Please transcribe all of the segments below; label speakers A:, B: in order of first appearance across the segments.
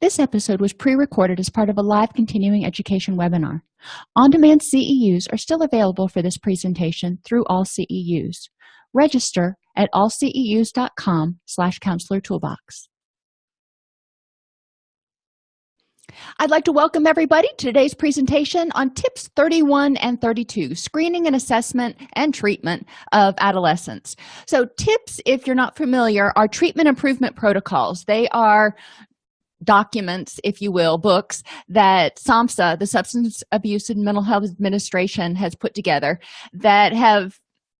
A: This episode was pre-recorded as part of a live continuing education webinar. On-demand CEUs are still available for this presentation through all CEUs. Register at allceus.com slash counselor toolbox. I'd like to welcome everybody to today's presentation on tips 31 and 32, screening and assessment and treatment of adolescents. So tips, if you're not familiar, are treatment improvement protocols. They are documents, if you will, books that SAMHSA, the Substance Abuse and Mental Health Administration, has put together that have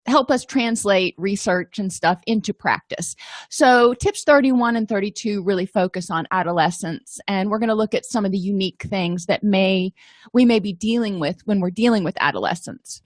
A: help us translate research and stuff into practice. So tips 31 and 32 really focus on adolescence and we're going to look at some of the unique things that may we may be dealing with when we're dealing with adolescence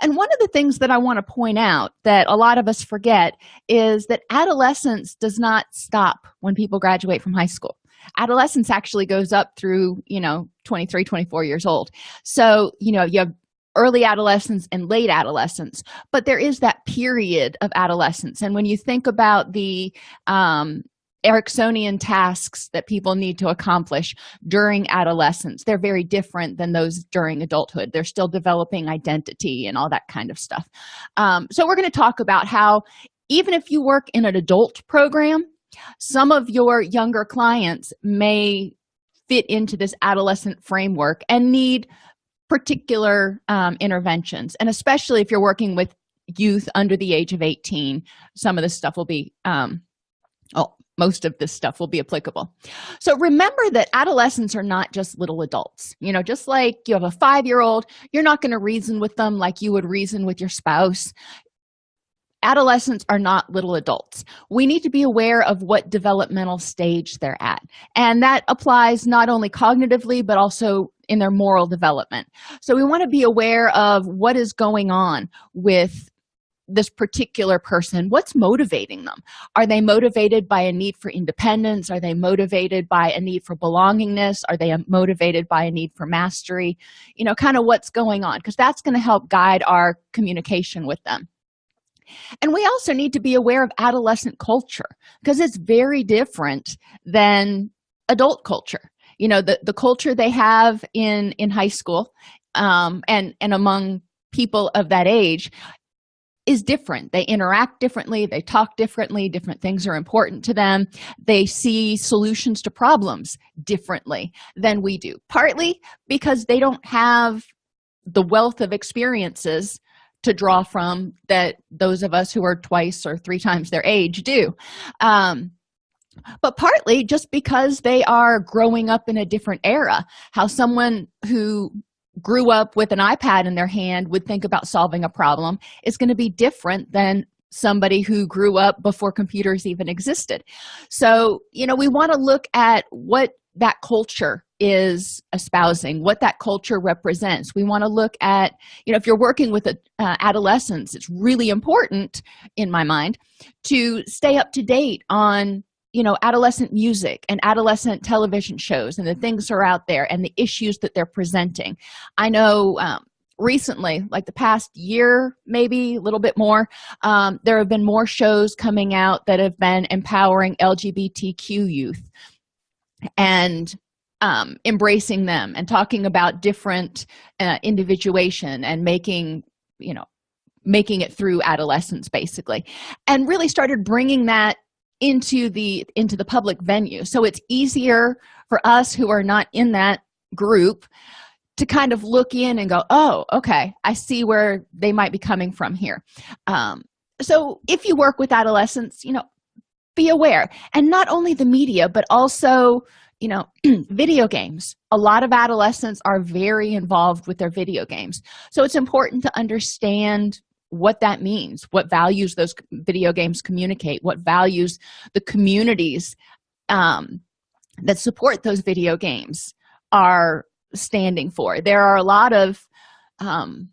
A: and one of the things that i want to point out that a lot of us forget is that adolescence does not stop when people graduate from high school. Adolescence actually goes up through you know 23 24 years old. So you know you have early adolescence and late adolescence but there is that period of adolescence. And when you think about the um, Eriksonian tasks that people need to accomplish during adolescence. They're very different than those during adulthood. They're still developing identity and all that kind of stuff. Um, so we're going to talk about how even if you work in an adult program some of your younger clients may fit into this adolescent framework and need particular um, interventions. And especially if you're working with youth under the age of 18 some of this stuff will be um oh most of this stuff will be applicable. So remember that adolescents are not just little adults. You know just like you have a five-year-old you're not going to reason with them like you would reason with your spouse. Adolescents are not little adults. We need to be aware of what developmental stage they're at. And that applies not only cognitively but also in their moral development. So we want to be aware of what is going on with this particular person what's motivating them? Are they motivated by a need for independence? Are they motivated by a need for belongingness? Are they motivated by a need for mastery? You know kind of what's going on? Because that's going to help guide our communication with them. And we also need to be aware of adolescent culture because it's very different than adult culture. You know the the culture they have in in high school um and and among people of that age is different. They interact differently. They talk differently. Different things are important to them. They see solutions to problems differently than we do partly because they don't have the wealth of experiences to draw from that those of us who are twice or three times their age do. Um, but partly just because they are growing up in a different era. How someone who grew up with an ipad in their hand would think about solving a problem is going to be different than somebody who grew up before computers even existed. So you know we want to look at what that culture is espousing what that culture represents. We want to look at you know if you're working with a, uh, adolescents it's really important in my mind to stay up to date on you know adolescent music and adolescent television shows and the things are out there and the issues that they're presenting. I know um, recently like the past year maybe a little bit more um, there have been more shows coming out that have been empowering lgbtq youth and um, embracing them and talking about different uh, individuation and making you know making it through adolescence basically and really started bringing that into the into the public venue. So it's easier for us who are not in that group to kind of look in and go oh okay i see where they might be coming from here. Um, so if you work with adolescents you know be aware. And not only the media but also you know video games. A lot of adolescents are very involved with their video games. So it's important to understand what that means what values those video games communicate what values the communities um, that support those video games are standing for. There are a lot of um,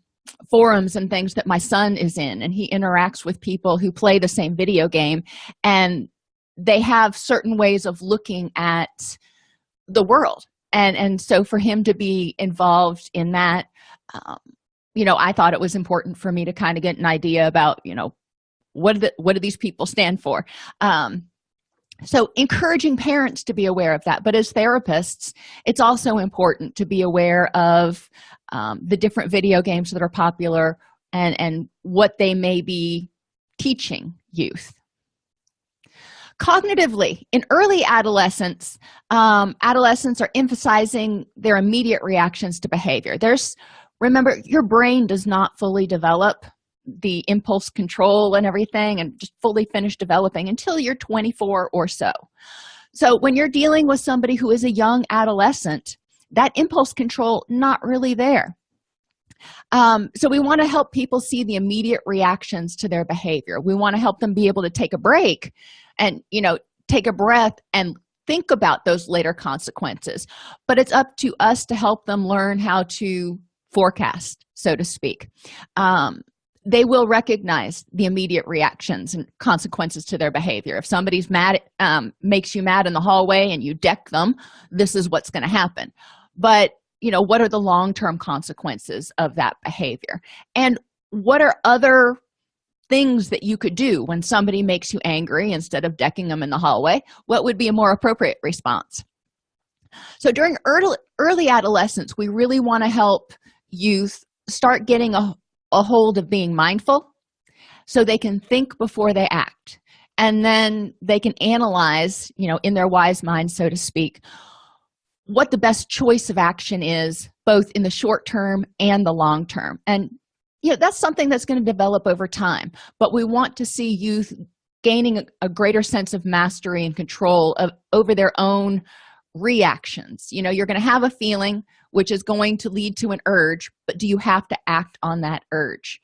A: forums and things that my son is in and he interacts with people who play the same video game and they have certain ways of looking at the world. And and so for him to be involved in that um, you know i thought it was important for me to kind of get an idea about you know what the, what do these people stand for? Um so encouraging parents to be aware of that but as therapists it's also important to be aware of um, the different video games that are popular and and what they may be teaching youth. Cognitively in early adolescence um, adolescents are emphasizing their immediate reactions to behavior. There's remember your brain does not fully develop the impulse control and everything and just fully finish developing until you're 24 or so. So when you're dealing with somebody who is a young adolescent that impulse control not really there. Um, so we want to help people see the immediate reactions to their behavior. We want to help them be able to take a break and you know take a breath and think about those later consequences. But it's up to us to help them learn how to forecast so to speak. Um, they will recognize the immediate reactions and consequences to their behavior. If somebody's mad um, makes you mad in the hallway and you deck them this is what's going to happen. But you know what are the long-term consequences of that behavior? And what are other things that you could do when somebody makes you angry instead of decking them in the hallway? What would be a more appropriate response? So during early early adolescence we really want to help youth start getting a, a hold of being mindful so they can think before they act. And then they can analyze you know in their wise mind so to speak what the best choice of action is both in the short term and the long term. And you know that's something that's going to develop over time. But we want to see youth gaining a, a greater sense of mastery and control of over their own reactions. You know you're going to have a feeling which is going to lead to an urge but do you have to act on that urge?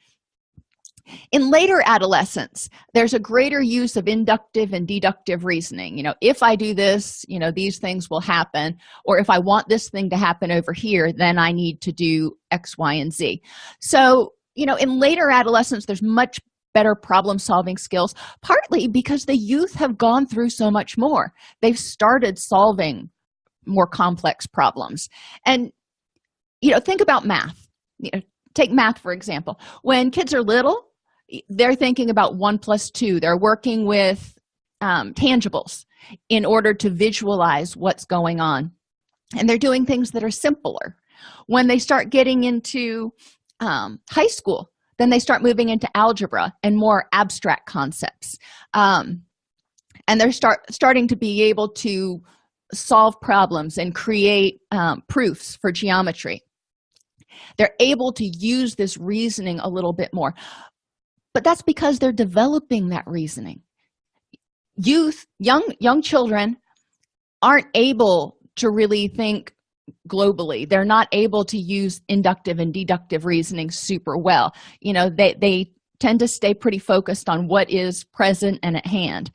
A: In later adolescence there's a greater use of inductive and deductive reasoning. You know if i do this you know these things will happen or if i want this thing to happen over here then i need to do x y and z. So you know in later adolescence there's much better problem solving skills partly because the youth have gone through so much more. They've started solving more complex problems. And you know think about math. You know take math for example. When kids are little they're thinking about one plus two. They're working with um, tangibles in order to visualize what's going on. And they're doing things that are simpler. When they start getting into um, high school then they start moving into algebra and more abstract concepts. Um, and they're start starting to be able to solve problems and create um, proofs for geometry they're able to use this reasoning a little bit more. But that's because they're developing that reasoning. Youth young young children aren't able to really think globally. They're not able to use inductive and deductive reasoning super well. You know they they tend to stay pretty focused on what is present and at hand.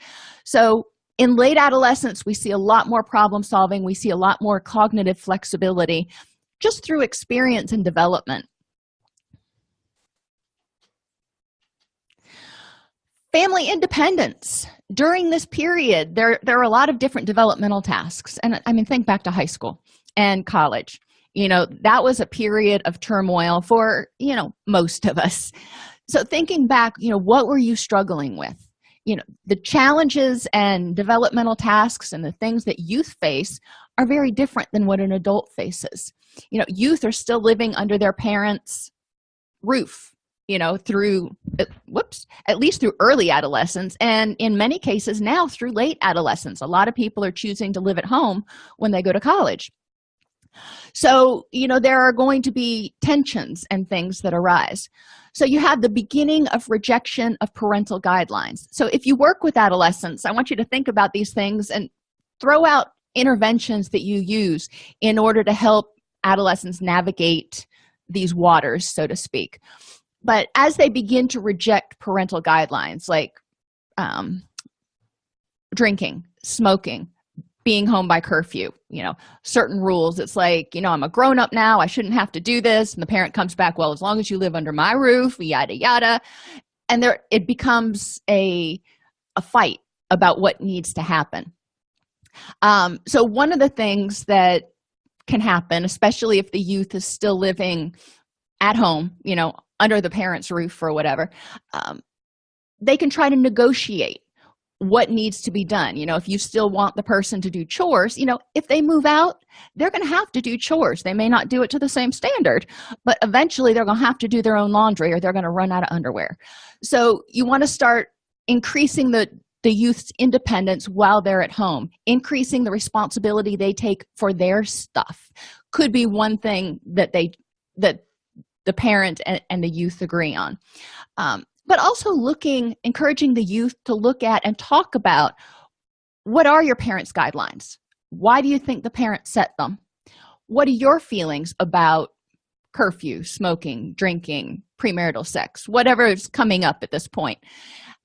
A: So in late adolescence we see a lot more problem solving. We see a lot more cognitive flexibility just through experience and development. Family independence. During this period there there are a lot of different developmental tasks and i mean think back to high school and college. You know that was a period of turmoil for you know most of us. So thinking back you know what were you struggling with? You know the challenges and developmental tasks and the things that youth face are very different than what an adult faces. You know youth are still living under their parents roof you know through uh, whoops at least through early adolescence and in many cases now through late adolescence. A lot of people are choosing to live at home when they go to college. So you know there are going to be tensions and things that arise. So you have the beginning of rejection of parental guidelines. So if you work with adolescents i want you to think about these things and throw out interventions that you use in order to help adolescents navigate these waters so to speak. But as they begin to reject parental guidelines like um, drinking smoking being home by curfew you know certain rules it's like you know i'm a grown-up now i shouldn't have to do this. And the parent comes back well as long as you live under my roof yada yada. And there it becomes a a fight about what needs to happen um, so one of the things that can happen especially if the youth is still living at home you know under the parents roof or whatever um, they can try to negotiate what needs to be done. You know if you still want the person to do chores you know if they move out they're going to have to do chores. They may not do it to the same standard but eventually they're going to have to do their own laundry or they're going to run out of underwear. So you want to start increasing the the youth's independence while they're at home increasing the responsibility they take for their stuff. Could be one thing that they that the parent and, and the youth agree on. Um, but also looking encouraging the youth to look at and talk about what are your parents guidelines? Why do you think the parents set them? What are your feelings about curfew smoking drinking premarital sex whatever is coming up at this point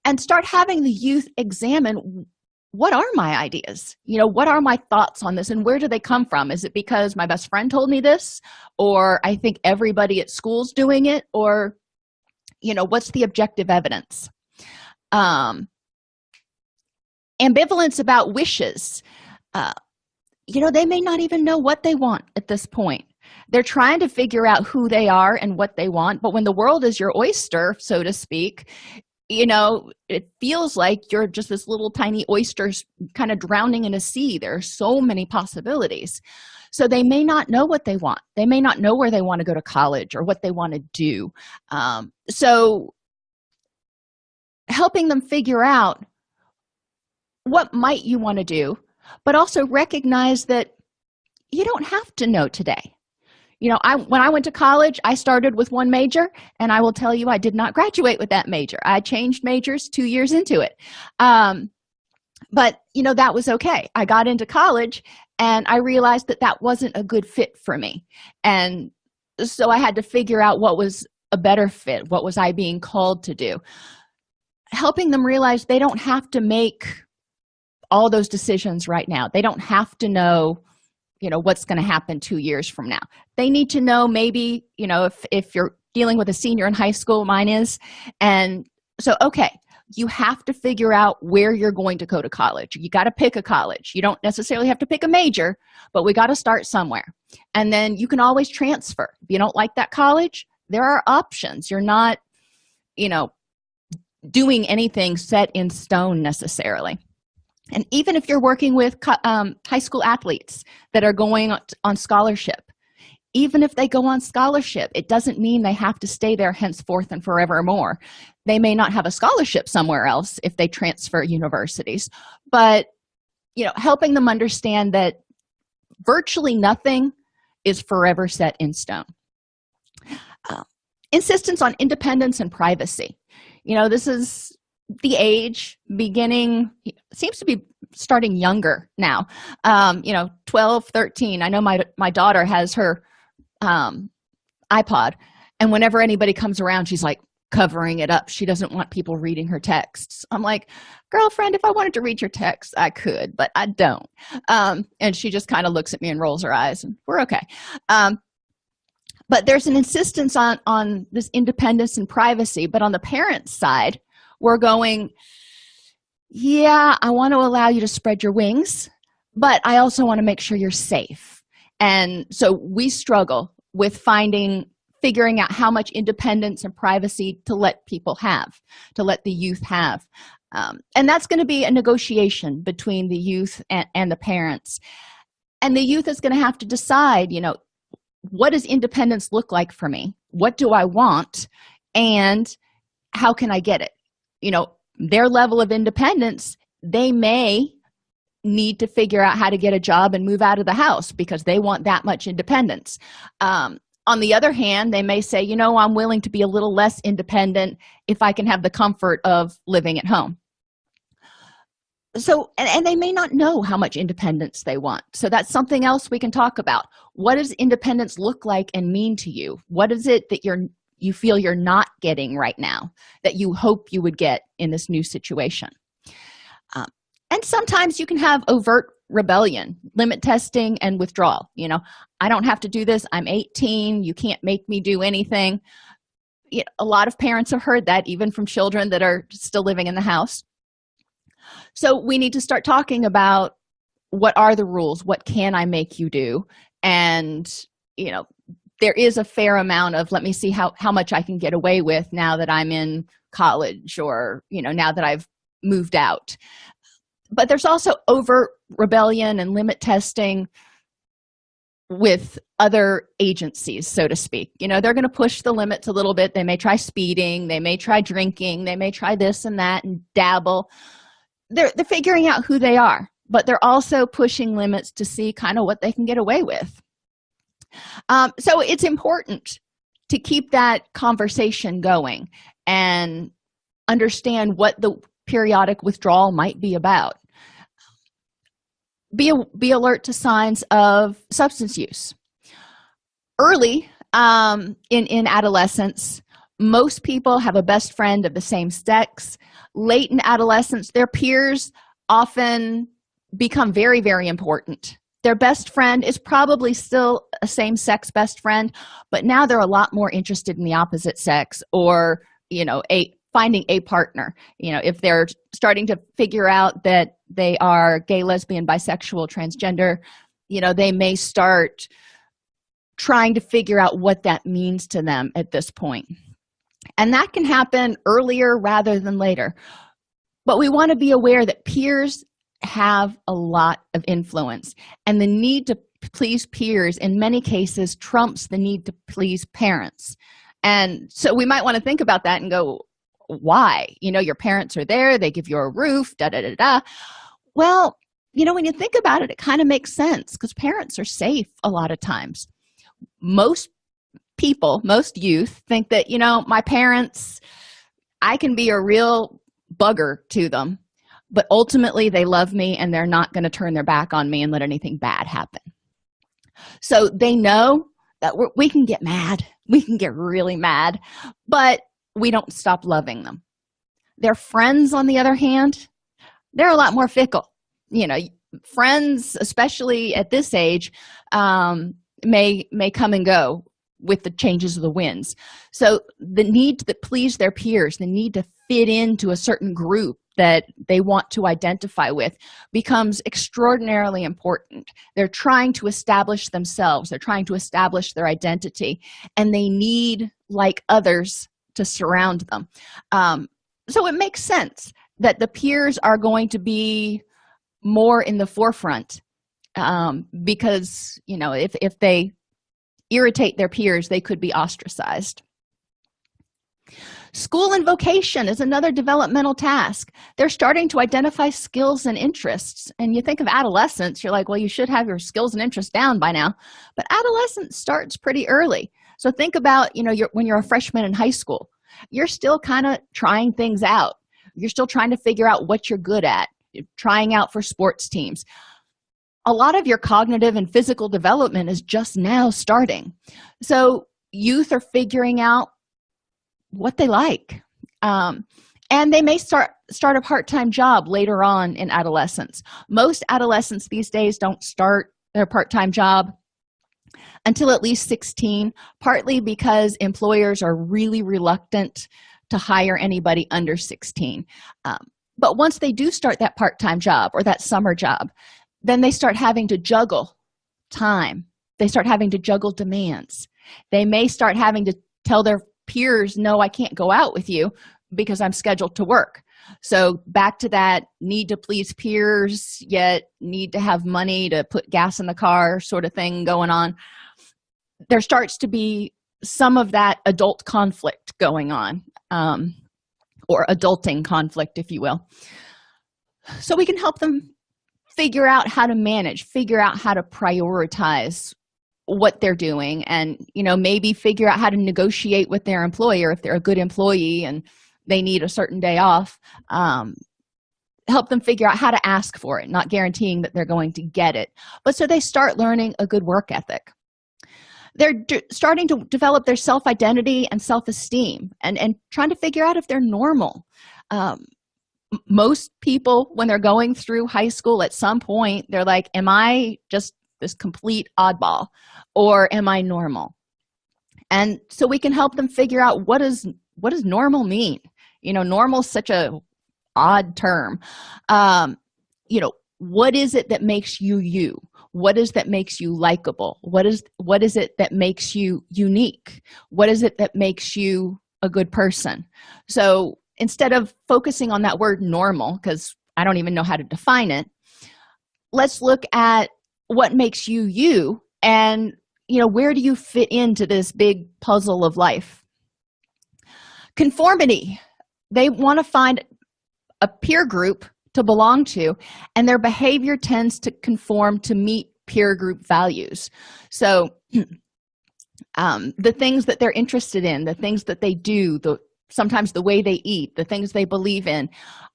A: and start having the youth examine what are my ideas? You know what are my thoughts on this and where do they come from? Is it because my best friend told me this or i think everybody at school's doing it or you know what's the objective evidence? Um ambivalence about wishes. Uh you know they may not even know what they want at this point. They're trying to figure out who they are and what they want but when the world is your oyster so to speak you know it feels like you're just this little tiny oyster kind of drowning in a sea. There are so many possibilities. So they may not know what they want. They may not know where they want to go to college or what they want to do. Um, so helping them figure out what might you want to do but also recognize that you don't have to know today you know i when i went to college i started with one major and i will tell you i did not graduate with that major. I changed majors two years into it. Um, but you know that was okay. I got into college and i realized that that wasn't a good fit for me. And so i had to figure out what was a better fit what was i being called to do. Helping them realize they don't have to make all those decisions right now. They don't have to know you know what's going to happen two years from now. They need to know maybe you know if if you're dealing with a senior in high school mine is and so okay you have to figure out where you're going to go to college. You got to pick a college. You don't necessarily have to pick a major but we got to start somewhere. And then you can always transfer. If you don't like that college there are options. You're not you know doing anything set in stone necessarily and even if you're working with um, high school athletes that are going on scholarship even if they go on scholarship it doesn't mean they have to stay there henceforth and forevermore. They may not have a scholarship somewhere else if they transfer universities. But you know helping them understand that virtually nothing is forever set in stone. Uh, insistence on independence and privacy. You know this is the age beginning seems to be starting younger now. Um you know 12 13 i know my my daughter has her um ipod and whenever anybody comes around she's like covering it up. She doesn't want people reading her texts. I'm like girlfriend if i wanted to read your text i could but i don't. Um and she just kind of looks at me and rolls her eyes and we're okay. Um but there's an insistence on on this independence and privacy but on the parents side we're going yeah i want to allow you to spread your wings but i also want to make sure you're safe. And so we struggle with finding figuring out how much independence and privacy to let people have to let the youth have. Um, and that's going to be a negotiation between the youth and, and the parents. And the youth is going to have to decide you know what does independence look like for me? What do i want? And how can i get it you know their level of independence they may need to figure out how to get a job and move out of the house because they want that much independence. Um, on the other hand they may say you know i'm willing to be a little less independent if i can have the comfort of living at home. So and, and they may not know how much independence they want. So that's something else we can talk about. What does independence look like and mean to you? What is it that you're you feel you're not getting right now that you hope you would get in this new situation. Um, and sometimes you can have overt rebellion limit testing and withdrawal you know. I don't have to do this. I'm 18 you can't make me do anything. You know, a lot of parents have heard that even from children that are still living in the house. So we need to start talking about what are the rules? What can i make you do? And you know there is a fair amount of let me see how how much i can get away with now that i'm in college or you know now that i've moved out. But there's also over rebellion and limit testing with other agencies so to speak. You know they're going to push the limits a little bit. They may try speeding. They may try drinking. They may try this and that and dabble. They're, they're figuring out who they are but they're also pushing limits to see kind of what they can get away with um, so it's important to keep that conversation going and understand what the periodic withdrawal might be about. Be be alert to signs of substance use. Early um, in in adolescence most people have a best friend of the same sex. Late in adolescence their peers often become very very important their best friend is probably still a same-sex best friend but now they're a lot more interested in the opposite sex or you know a finding a partner. You know if they're starting to figure out that they are gay lesbian bisexual transgender you know they may start trying to figure out what that means to them at this point. And that can happen earlier rather than later. But we want to be aware that peers have a lot of influence. And the need to please peers in many cases trumps the need to please parents. And so we might want to think about that and go why? You know your parents are there they give you a roof da da da da. Well you know when you think about it it kind of makes sense because parents are safe a lot of times. Most people most youth think that you know my parents i can be a real bugger to them but ultimately they love me and they're not going to turn their back on me and let anything bad happen. So they know that we can get mad. We can get really mad but we don't stop loving them. Their friends on the other hand they're a lot more fickle. You know friends especially at this age um, may may come and go with the changes of the winds. So the need to please their peers the need to fit into a certain group that they want to identify with becomes extraordinarily important. They're trying to establish themselves. They're trying to establish their identity and they need like others to surround them. Um, so it makes sense that the peers are going to be more in the forefront um, because you know if, if they irritate their peers they could be ostracized school and vocation is another developmental task. They're starting to identify skills and interests. And you think of adolescence you're like well you should have your skills and interests down by now. But adolescence starts pretty early. So think about you know you're, when you're a freshman in high school you're still kind of trying things out. You're still trying to figure out what you're good at you're trying out for sports teams. A lot of your cognitive and physical development is just now starting. So youth are figuring out what they like. Um, and they may start start a part-time job later on in adolescence. Most adolescents these days don't start their part-time job until at least 16 partly because employers are really reluctant to hire anybody under 16 um, but once they do start that part-time job or that summer job then they start having to juggle time. They start having to juggle demands. They may start having to tell their peers no i can't go out with you because i'm scheduled to work. So back to that need to please peers yet need to have money to put gas in the car sort of thing going on. There starts to be some of that adult conflict going on um, or adulting conflict if you will. So we can help them figure out how to manage figure out how to prioritize what they're doing and you know maybe figure out how to negotiate with their employer if they're a good employee and they need a certain day off um, help them figure out how to ask for it not guaranteeing that they're going to get it. But so they start learning a good work ethic. They're starting to develop their self-identity and self-esteem and and trying to figure out if they're normal. Um, most people when they're going through high school at some point they're like am i just this complete oddball or am i normal? And so we can help them figure out what is what does normal mean? You know normal is such a odd term. Um you know what is it that makes you you? What is that makes you likable? What is what is it that makes you unique? What is it that makes you a good person? So instead of focusing on that word normal because i don't even know how to define it let's look at what makes you you and you know where do you fit into this big puzzle of life? Conformity. They want to find a peer group to belong to and their behavior tends to conform to meet peer group values. So um, the things that they're interested in the things that they do the sometimes the way they eat the things they believe in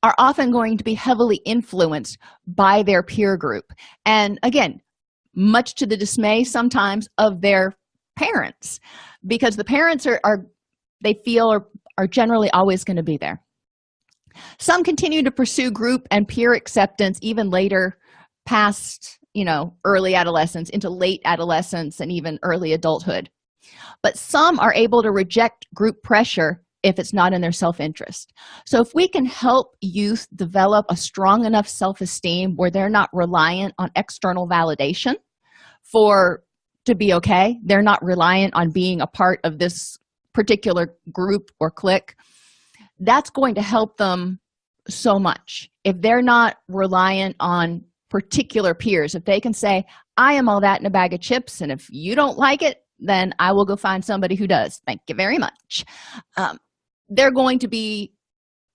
A: are often going to be heavily influenced by their peer group. And again much to the dismay sometimes of their parents because the parents are, are they feel are, are generally always going to be there. Some continue to pursue group and peer acceptance even later past you know early adolescence into late adolescence and even early adulthood. But some are able to reject group pressure if it's not in their self-interest. So if we can help youth develop a strong enough self-esteem where they're not reliant on external validation for to be okay. They're not reliant on being a part of this particular group or clique. That's going to help them so much. If they're not reliant on particular peers if they can say i am all that in a bag of chips and if you don't like it then i will go find somebody who does. Thank you very much. Um, they're going to be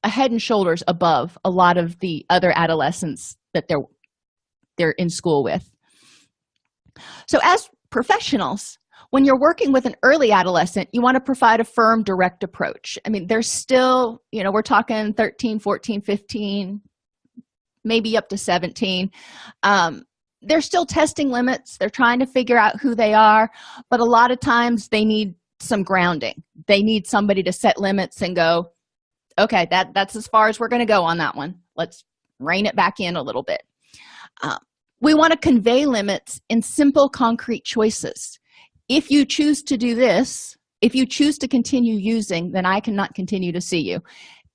A: a head and shoulders above a lot of the other adolescents that they're they're in school with so as professionals when you're working with an early adolescent you want to provide a firm direct approach. I mean there's still you know we're talking 13 14 15 maybe up to 17 um, they're still testing limits. They're trying to figure out who they are but a lot of times they need some grounding. They need somebody to set limits and go okay that that's as far as we're going to go on that one. Let's rein it back in a little bit. Um, we want to convey limits in simple concrete choices. If you choose to do this if you choose to continue using then i cannot continue to see you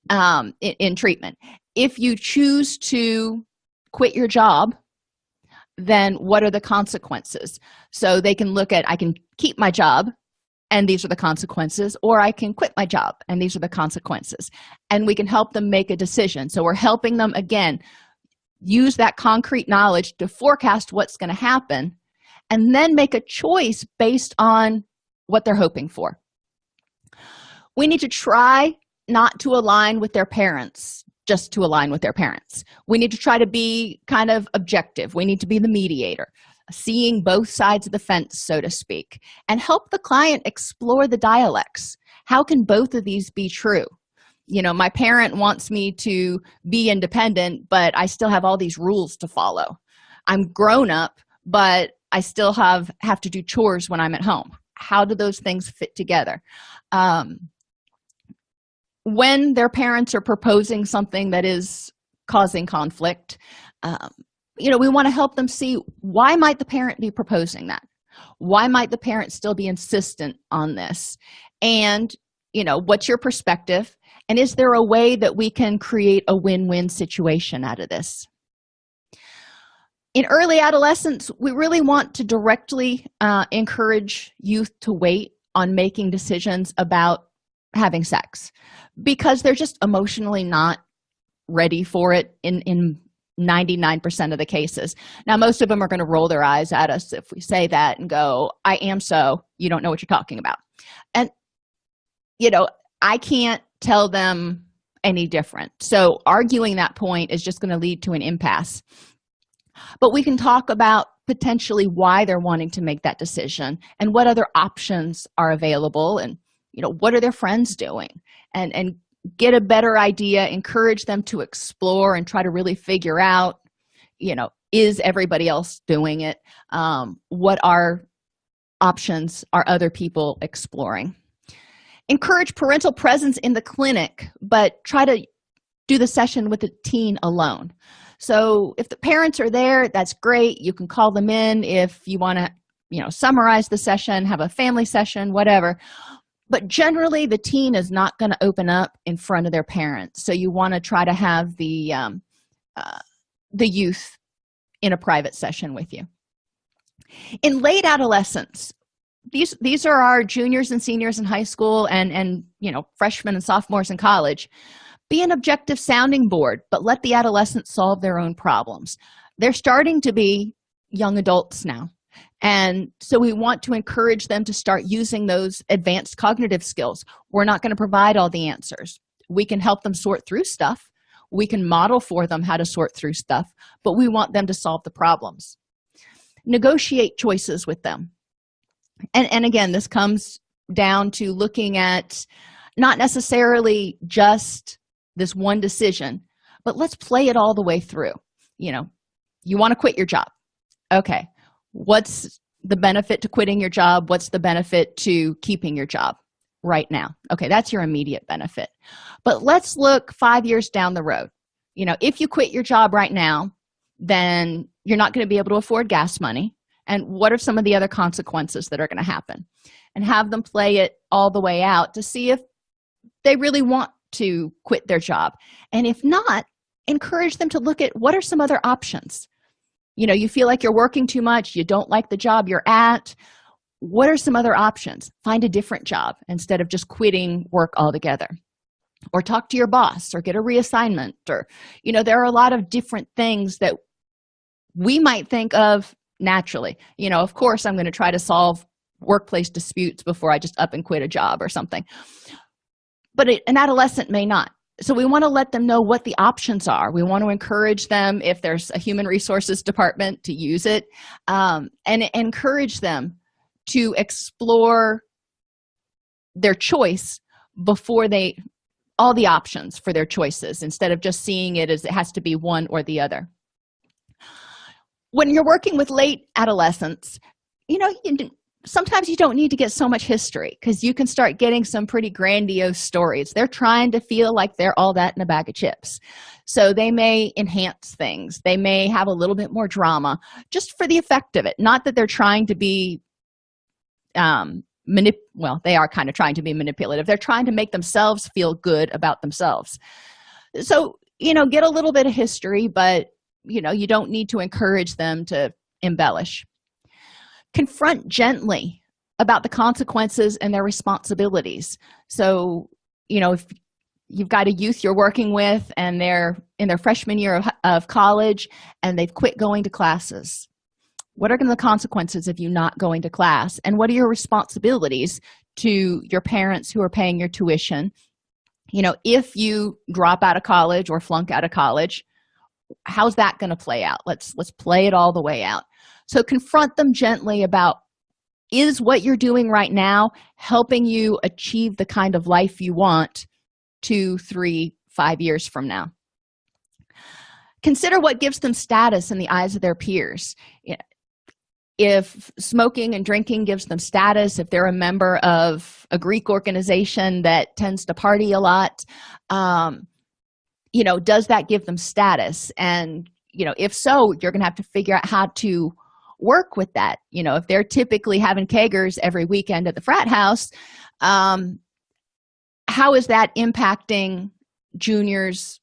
A: um, in, in treatment. If you choose to quit your job then what are the consequences? So they can look at i can keep my job and these are the consequences or i can quit my job and these are the consequences. And we can help them make a decision. So we're helping them again use that concrete knowledge to forecast what's going to happen and then make a choice based on what they're hoping for. We need to try not to align with their parents just to align with their parents. We need to try to be kind of objective. We need to be the mediator seeing both sides of the fence so to speak and help the client explore the dialects. How can both of these be true you know my parent wants me to be independent but i still have all these rules to follow. I'm grown up but i still have have to do chores when i'm at home. How do those things fit together? Um, when their parents are proposing something that is causing conflict um, you know we want to help them see why might the parent be proposing that? Why might the parent still be insistent on this? And you know what's your perspective and is there a way that we can create a win-win situation out of this? In early adolescence we really want to directly uh, encourage youth to wait on making decisions about having sex because they're just emotionally not ready for it in in 99 percent of the cases. Now most of them are going to roll their eyes at us if we say that and go i am so. You don't know what you're talking about. And you know i can't tell them any different. So arguing that point is just going to lead to an impasse. But we can talk about potentially why they're wanting to make that decision and what other options are available and you know what are their friends doing? And and get a better idea encourage them to explore and try to really figure out you know is everybody else doing it? Um, what are options are other people exploring encourage parental presence in the clinic but try to do the session with the teen alone. So if the parents are there that's great. You can call them in if you want to you know summarize the session have a family session whatever. But generally the teen is not going to open up in front of their parents. So you want to try to have the um, uh, the youth in a private session with you. In late adolescence these these are our juniors and seniors in high school and and you know freshmen and sophomores in college. Be an objective sounding board but let the adolescents solve their own problems. They're starting to be young adults now. And so we want to encourage them to start using those advanced cognitive skills. We're not going to provide all the answers. We can help them sort through stuff. We can model for them how to sort through stuff but we want them to solve the problems. Negotiate choices with them and and again this comes down to looking at not necessarily just this one decision but let's play it all the way through. You know you want to quit your job. Okay what's the benefit to quitting your job? What's the benefit to keeping your job right now? Okay that's your immediate benefit. But let's look five years down the road. You know if you quit your job right now then you're not going to be able to afford gas money and what are some of the other consequences that are going to happen? And have them play it all the way out to see if they really want to quit their job. And if not encourage them to look at what are some other options. You know you feel like you're working too much you don't like the job you're at. What are some other options? Find a different job instead of just quitting work altogether. Or talk to your boss or get a reassignment or you know there are a lot of different things that we might think of naturally. You know of course i'm going to try to solve workplace disputes before i just up and quit a job or something. But an adolescent may not. So we want to let them know what the options are. We want to encourage them if there's a human resources department to use it um, and encourage them to explore their choice before they all the options for their choices instead of just seeing it as it has to be one or the other when you're working with late adolescents you know you sometimes you don't need to get so much history because you can start getting some pretty grandiose stories. They're trying to feel like they're all that in a bag of chips. So they may enhance things. They may have a little bit more drama just for the effect of it. Not that they're trying to be um manip well they are kind of trying to be manipulative. They're trying to make themselves feel good about themselves. So you know get a little bit of history but you know you don't need to encourage them to embellish. Confront gently about the consequences and their responsibilities. So you know if you've got a youth you're working with and they're in their freshman year of, of college and they've quit going to classes what are the consequences of you not going to class? And what are your responsibilities to your parents who are paying your tuition? You know if you drop out of college or flunk out of college how's that going to play out? Let's let's play it all the way out. So confront them gently about is what you're doing right now helping you achieve the kind of life you want two three five years from now? Consider what gives them status in the eyes of their peers. If smoking and drinking gives them status if they're a member of a greek organization that tends to party a lot um, you know does that give them status? And you know if so you're gonna have to figure out how to work with that. You know if they're typically having keggers every weekend at the frat house um how is that impacting juniors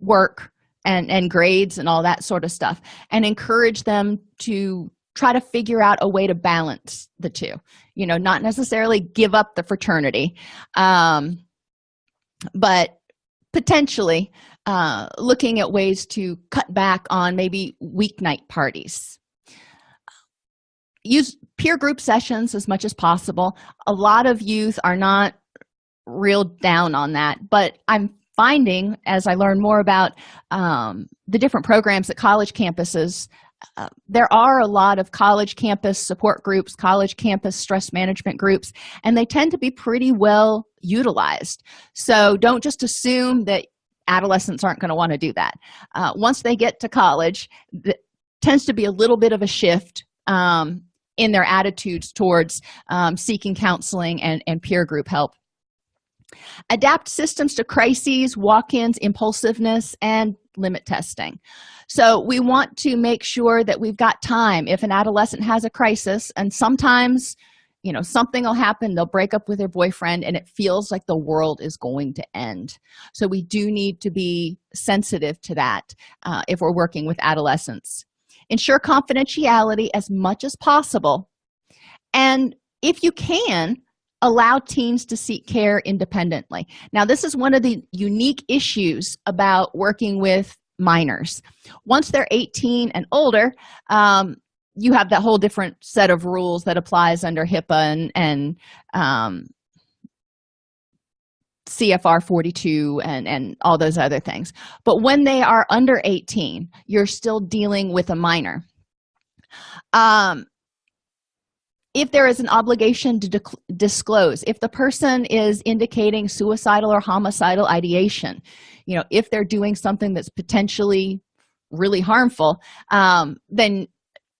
A: work and and grades and all that sort of stuff? And encourage them to try to figure out a way to balance the two. You know not necessarily give up the fraternity um but potentially uh looking at ways to cut back on maybe weeknight parties. Use peer group sessions as much as possible. A lot of youth are not real down on that but i'm finding as i learn more about um, the different programs at college campuses uh, there are a lot of college campus support groups college campus stress management groups and they tend to be pretty well utilized. So don't just assume that adolescents aren't going to want to do that. Uh, once they get to college tends to be a little bit of a shift um, in their attitudes towards um, seeking counseling and, and peer group help. Adapt systems to crises walk-ins impulsiveness and limit testing. So we want to make sure that we've got time. If an adolescent has a crisis and sometimes you know something will happen they'll break up with their boyfriend and it feels like the world is going to end. So we do need to be sensitive to that uh, if we're working with adolescents. Ensure confidentiality as much as possible. And if you can allow teens to seek care independently. Now this is one of the unique issues about working with minors. Once they're 18 and older um, you have that whole different set of rules that applies under hipaa and, and um, cfr 42 and and all those other things. But when they are under 18 you're still dealing with a minor. Um if there is an obligation to disclose if the person is indicating suicidal or homicidal ideation you know if they're doing something that's potentially really harmful um, then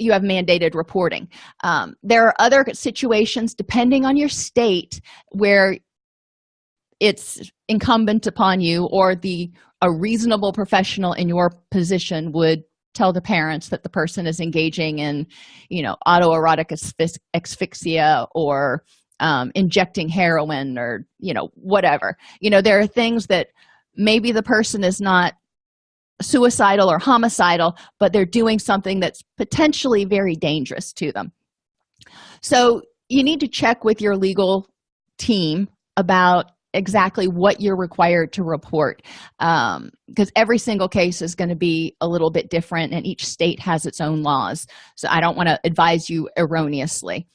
A: you have mandated reporting. Um, there are other situations depending on your state where it's incumbent upon you or the a reasonable professional in your position would tell the parents that the person is engaging in you know autoerotic asphyxia or um, injecting heroin or you know whatever. You know there are things that maybe the person is not suicidal or homicidal but they're doing something that's potentially very dangerous to them. So you need to check with your legal team about exactly what you're required to report because um, every single case is going to be a little bit different and each state has its own laws. So i don't want to advise you erroneously.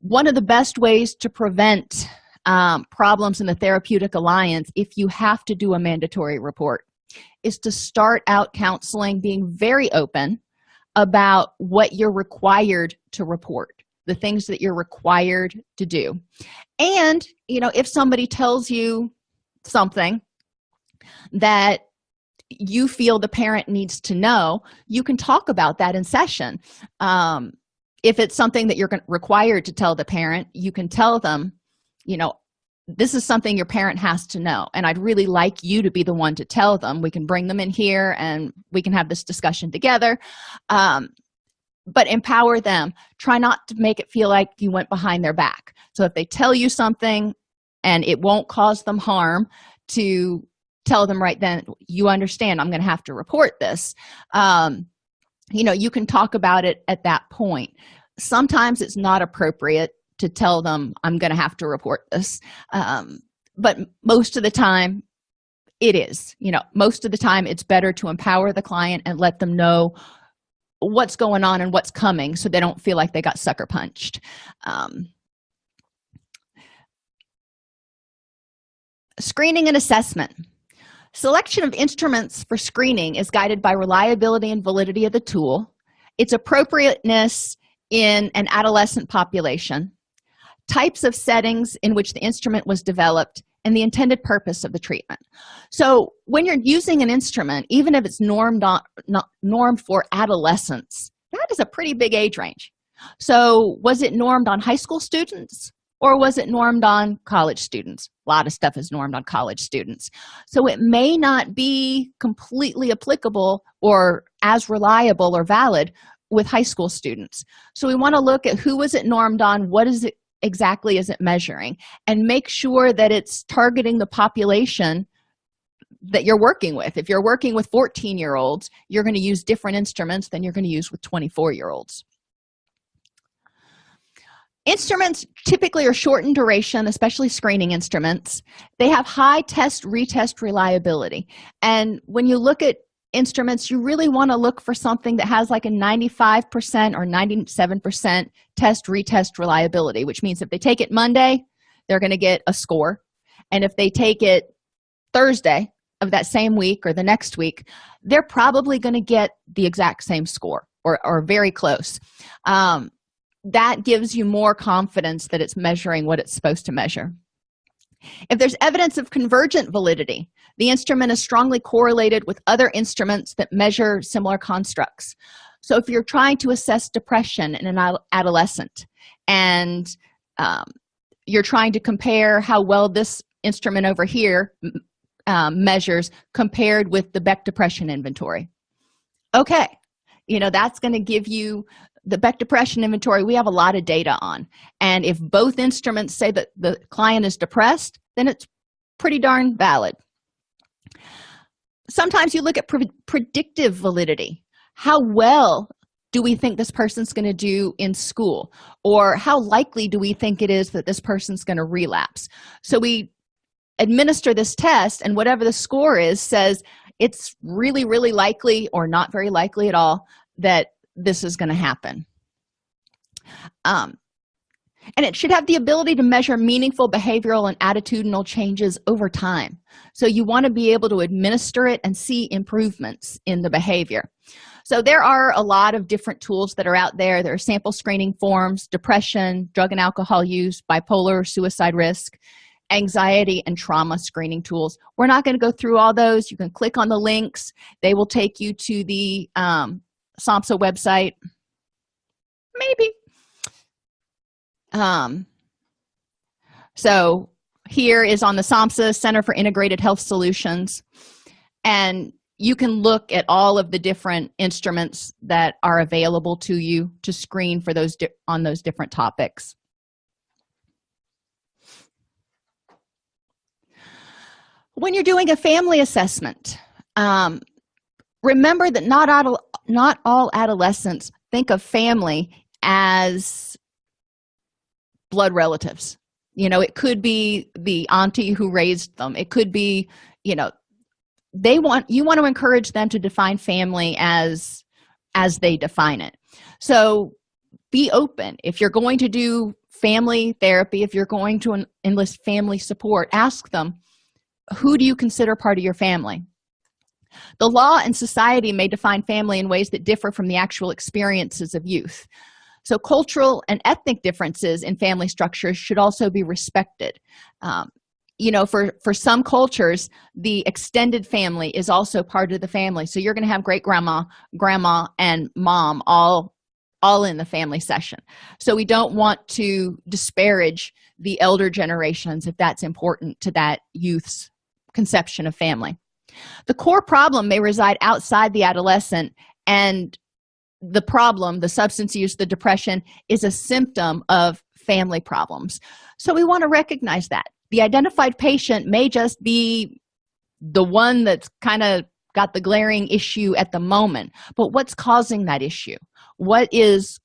A: One of the best ways to prevent um, problems in the therapeutic alliance if you have to do a mandatory report is to start out counseling being very open about what you're required to report the things that you're required to do. And you know if somebody tells you something that you feel the parent needs to know you can talk about that in session. Um, if it's something that you're required to tell the parent you can tell them you know this is something your parent has to know and i'd really like you to be the one to tell them. We can bring them in here and we can have this discussion together. Um, but empower them. Try not to make it feel like you went behind their back. So if they tell you something and it won't cause them harm to tell them right then you understand i'm going to have to report this. Um, you know you can talk about it at that point. Sometimes it's not appropriate to tell them i'm going to have to report this. Um, but most of the time it is. You know most of the time it's better to empower the client and let them know what's going on and what's coming so they don't feel like they got sucker punched. Um, screening and assessment. Selection of instruments for screening is guided by reliability and validity of the tool its appropriateness in an adolescent population types of settings in which the instrument was developed and the intended purpose of the treatment. So when you're using an instrument even if it's normed on not normed for adolescents that is a pretty big age range. So was it normed on high school students or was it normed on college students? A lot of stuff is normed on college students. So it may not be completely applicable or as reliable or valid with high school students. So we want to look at who was it normed on what is it exactly is it measuring. And make sure that it's targeting the population that you're working with. If you're working with 14 year olds you're going to use different instruments than you're going to use with 24 year olds instruments typically are short in duration especially screening instruments. They have high test retest reliability. And when you look at instruments you really want to look for something that has like a 95 percent or 97 percent test retest reliability which means if they take it monday they're going to get a score. And if they take it thursday of that same week or the next week they're probably going to get the exact same score or, or very close. Um, that gives you more confidence that it's measuring what it's supposed to measure if there's evidence of convergent validity the instrument is strongly correlated with other instruments that measure similar constructs. So if you're trying to assess depression in an adolescent and um, you're trying to compare how well this instrument over here um, measures compared with the beck depression inventory. Okay you know that's going to give you the beck depression inventory we have a lot of data on. And if both instruments say that the client is depressed then it's pretty darn valid. Sometimes you look at pre predictive validity. How well do we think this person's going to do in school? Or how likely do we think it is that this person's going to relapse? So we administer this test and whatever the score is says it's really really likely or not very likely at all that this is going to happen. Um, and it should have the ability to measure meaningful behavioral and attitudinal changes over time. So you want to be able to administer it and see improvements in the behavior. So there are a lot of different tools that are out there. There are sample screening forms depression drug and alcohol use bipolar suicide risk anxiety and trauma screening tools. We're not going to go through all those. You can click on the links. They will take you to the um, samhsa website? Maybe. Um so here is on the samhsa center for integrated health solutions. And you can look at all of the different instruments that are available to you to screen for those on those different topics. When you're doing a family assessment um, remember that not all not all adolescents think of family as blood relatives. You know it could be the auntie who raised them. It could be you know they want you want to encourage them to define family as as they define it. So be open. If you're going to do family therapy if you're going to enlist family support ask them who do you consider part of your family the law and society may define family in ways that differ from the actual experiences of youth. So cultural and ethnic differences in family structures should also be respected. Um, you know for for some cultures the extended family is also part of the family. So you're going to have great grandma grandma and mom all all in the family session. So we don't want to disparage the elder generations if that's important to that youth's conception of family the core problem may reside outside the adolescent and the problem the substance use the depression is a symptom of family problems. So we want to recognize that. The identified patient may just be the one that's kind of got the glaring issue at the moment. But what's causing that issue? What is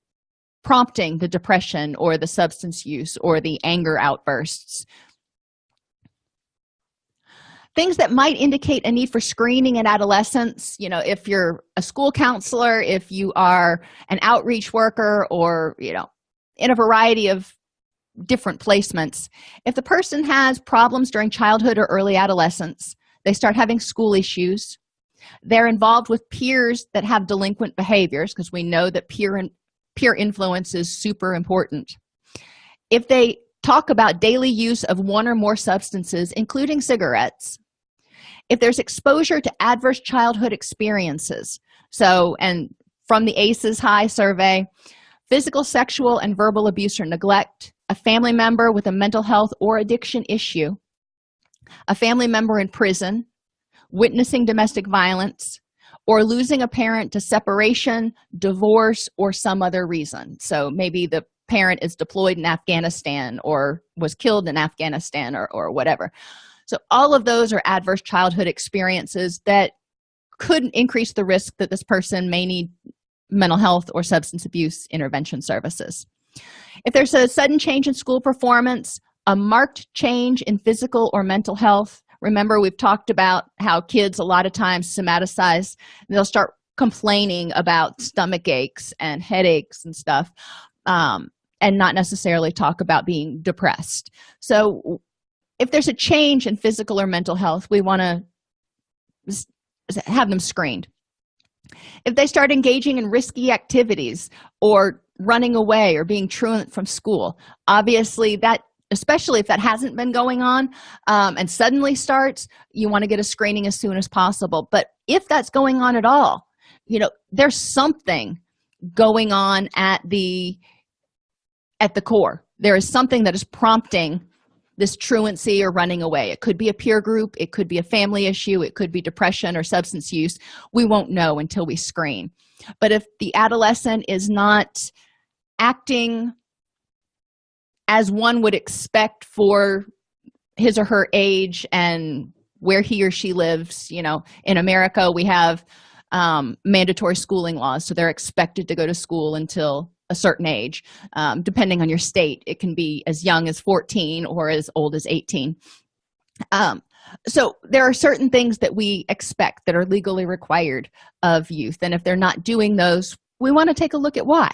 A: prompting the depression or the substance use or the anger outbursts things that might indicate a need for screening in adolescence you know if you're a school counselor if you are an outreach worker or you know in a variety of different placements. If the person has problems during childhood or early adolescence they start having school issues. They're involved with peers that have delinquent behaviors because we know that peer and peer influence is super important. If they talk about daily use of one or more substances including cigarettes if there's exposure to adverse childhood experiences. So and from the aces high survey physical sexual and verbal abuse or neglect a family member with a mental health or addiction issue a family member in prison witnessing domestic violence or losing a parent to separation divorce or some other reason. So maybe the parent is deployed in afghanistan or was killed in afghanistan or, or whatever so all of those are adverse childhood experiences that could increase the risk that this person may need mental health or substance abuse intervention services. If there's a sudden change in school performance a marked change in physical or mental health remember we've talked about how kids a lot of times somaticize they'll start complaining about stomach aches and headaches and stuff um, and not necessarily talk about being depressed. So if there's a change in physical or mental health we want to have them screened. If they start engaging in risky activities or running away or being truant from school obviously that especially if that hasn't been going on um, and suddenly starts you want to get a screening as soon as possible. But if that's going on at all you know there's something going on at the at the core. There is something that is prompting this truancy or running away. It could be a peer group it could be a family issue it could be depression or substance use. We won't know until we screen. But if the adolescent is not acting as one would expect for his or her age and where he or she lives you know in america we have um, mandatory schooling laws so they're expected to go to school until a certain age. Um, depending on your state it can be as young as 14 or as old as 18 um, so there are certain things that we expect that are legally required of youth and if they're not doing those we want to take a look at why.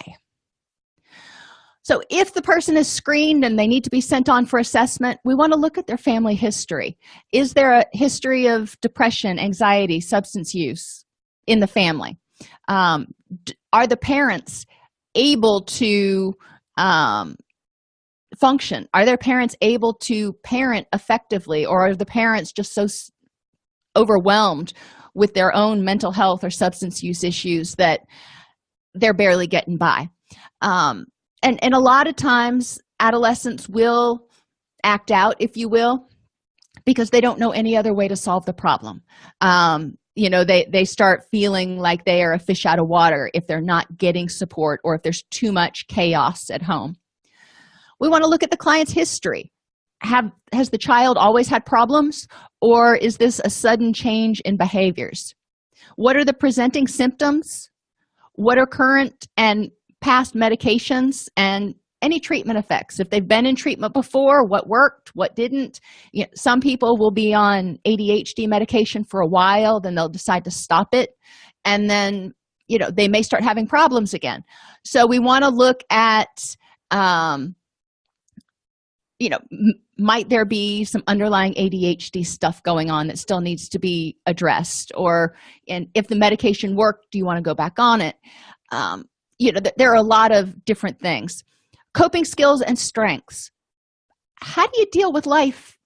A: So if the person is screened and they need to be sent on for assessment we want to look at their family history. Is there a history of depression anxiety substance use in the family? Um, are the parents able to um, function? Are their parents able to parent effectively or are the parents just so overwhelmed with their own mental health or substance use issues that they're barely getting by? Um, and and a lot of times adolescents will act out if you will because they don't know any other way to solve the problem. Um, you know they they start feeling like they are a fish out of water if they're not getting support or if there's too much chaos at home. We want to look at the client's history. Have has the child always had problems or is this a sudden change in behaviors? What are the presenting symptoms? What are current and past medications and any treatment effects. If they've been in treatment before what worked what didn't. You know, some people will be on adhd medication for a while then they'll decide to stop it and then you know they may start having problems again. So we want to look at um you know might there be some underlying adhd stuff going on that still needs to be addressed? Or and if the medication worked do you want to go back on it? Um you know there are a lot of different things coping skills and strengths. How do you deal with life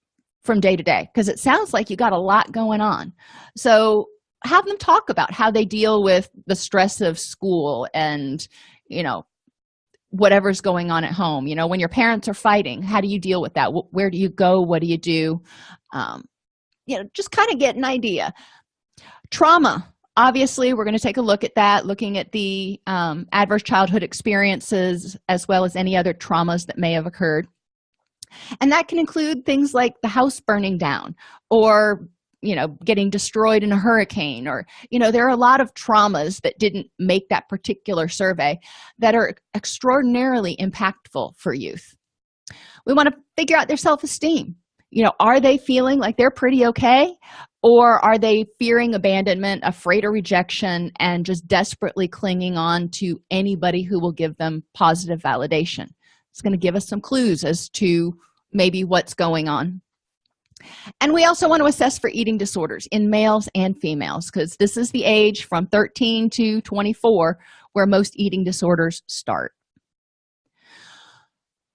A: from day to day? Because it sounds like you got a lot going on. So have them talk about how they deal with the stress of school and you know whatever's going on at home. You know when your parents are fighting how do you deal with that? Where do you go? What do you do? Um, you know just kind of get an idea. Trauma obviously we're going to take a look at that looking at the um, adverse childhood experiences as well as any other traumas that may have occurred. And that can include things like the house burning down or you know getting destroyed in a hurricane or you know there are a lot of traumas that didn't make that particular survey that are extraordinarily impactful for youth. We want to figure out their self-esteem. You know are they feeling like they're pretty okay or are they fearing abandonment afraid of rejection and just desperately clinging on to anybody who will give them positive validation? It's going to give us some clues as to maybe what's going on. And we also want to assess for eating disorders in males and females because this is the age from 13 to 24 where most eating disorders start.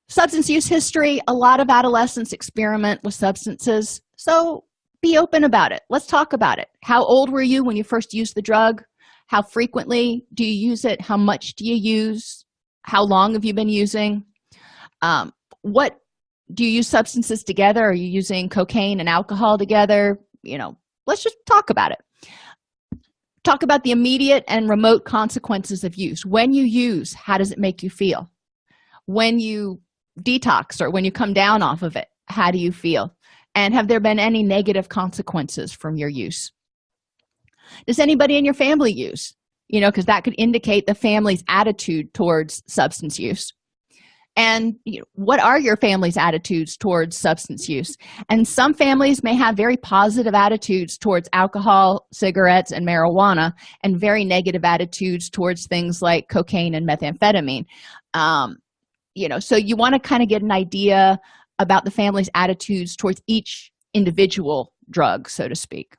A: Substance use history a lot of adolescents experiment with substances. So be open about it. Let's talk about it. How old were you when you first used the drug? How frequently do you use it? How much do you use? How long have you been using? Um, what do you use substances together? Are you using cocaine and alcohol together? You know let's just talk about it. Talk about the immediate and remote consequences of use. When you use how does it make you feel? When you detox or when you come down off of it how do you feel and have there been any negative consequences from your use? Does anybody in your family use? You know because that could indicate the family's attitude towards substance use. And you know, what are your family's attitudes towards substance use? And some families may have very positive attitudes towards alcohol cigarettes and marijuana and very negative attitudes towards things like cocaine and methamphetamine. Um, you know so you want to kind of get an idea about the family's attitudes towards each individual drug so to speak.